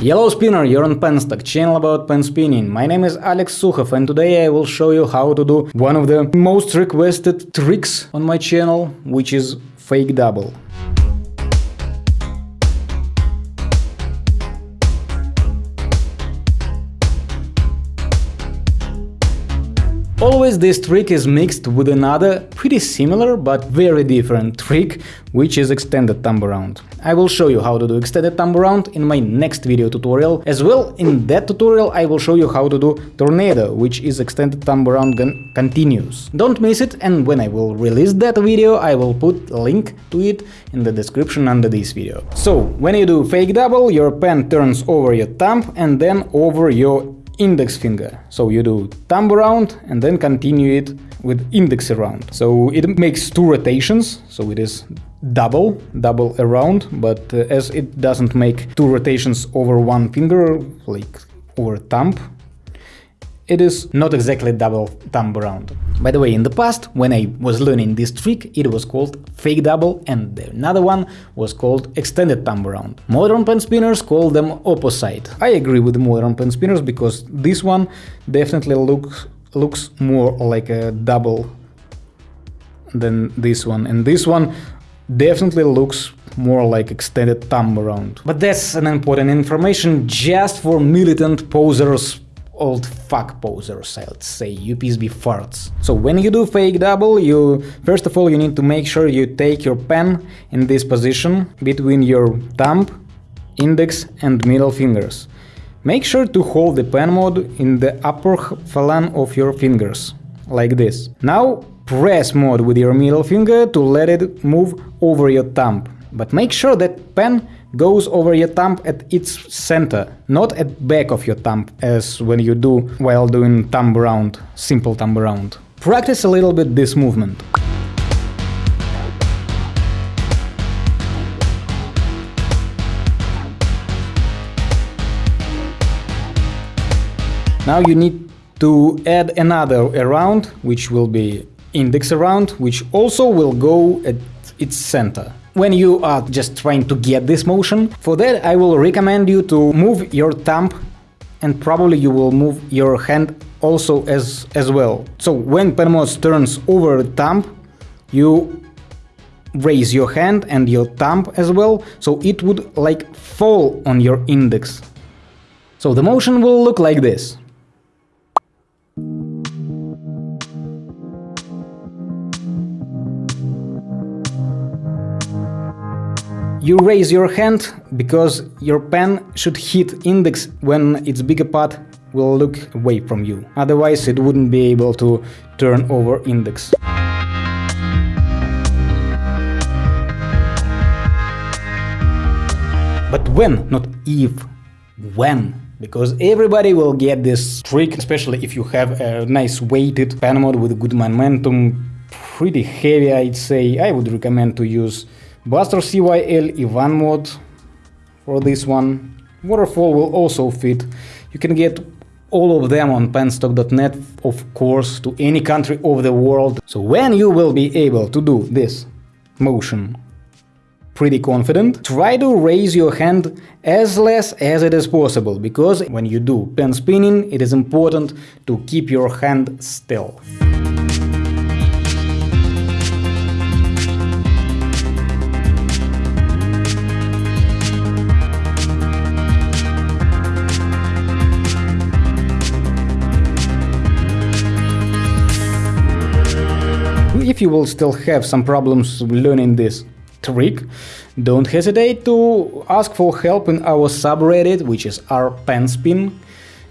Yellow Spinner, you're on Penstock, channel about pen spinning. My name is Alex Sukhov and today I will show you how to do one of the most requested tricks on my channel, which is fake double. Always this trick is mixed with another pretty similar but very different trick, which is extended thumb around. I will show you how to do extended thumb around in my next video tutorial. As well, in that tutorial I will show you how to do tornado, which is extended thumb around continuous. Don't miss it and when I will release that video I will put link to it in the description under this video. So, when you do fake double, your pen turns over your thumb and then over your index finger. So you do thumb around and then continue it with index around. So it makes two rotations, so it is double, double around, but uh, as it doesn't make two rotations over one finger, like over thumb, it is not exactly double thumb around. By the way, in the past, when I was learning this trick, it was called fake double and another one was called extended thumb around. Modern pen spinners call them opposite. I agree with modern pen spinners because this one definitely looks looks more like a double than this one and this one definitely looks more like extended thumb around. But that's an important information just for militant posers old fuck posers, I'd say, UPSB farts. So when you do fake double, you first of all you need to make sure you take your pen in this position between your thumb, index and middle fingers. Make sure to hold the pen mod in the upper phalanx of your fingers, like this. Now press mod with your middle finger to let it move over your thumb, but make sure that pen goes over your thumb at its center, not at back of your thumb as when you do while doing thumb around, simple thumb around. Practice a little bit this movement. Now you need to add another around, which will be index around, which also will go at its center when you are just trying to get this motion. For that I will recommend you to move your thumb and probably you will move your hand also as, as well. So when Penmod turns over thumb, you raise your hand and your thumb as well, so it would like fall on your index. So the motion will look like this. You raise your hand because your pen should hit index when its bigger part will look away from you. Otherwise it wouldn't be able to turn over index. But when, not if, when because everybody will get this trick, especially if you have a nice weighted pen mod with good momentum, pretty heavy I'd say, I would recommend to use Buster CYL Ivan mod for this one. Waterfall will also fit. You can get all of them on penstock.net, of course, to any country of the world. So when you will be able to do this motion pretty confident, try to raise your hand as less as it is possible, because when you do pen spinning, it is important to keep your hand still. If you will still have some problems learning this trick, don't hesitate to ask for help in our subreddit, which is our penspin.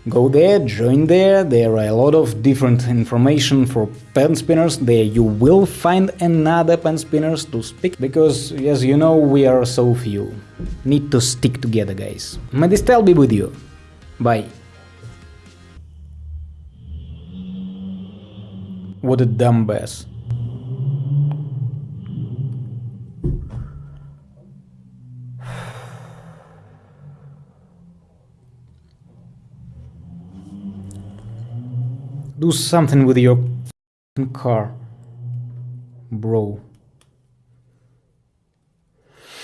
Go there, join there, there are a lot of different information for pen spinners, there you will find another pen spinners to speak, because as you know we are so few. Need to stick together guys. May the style be with you. Bye. What a dumb bass. Do something with your car, bro.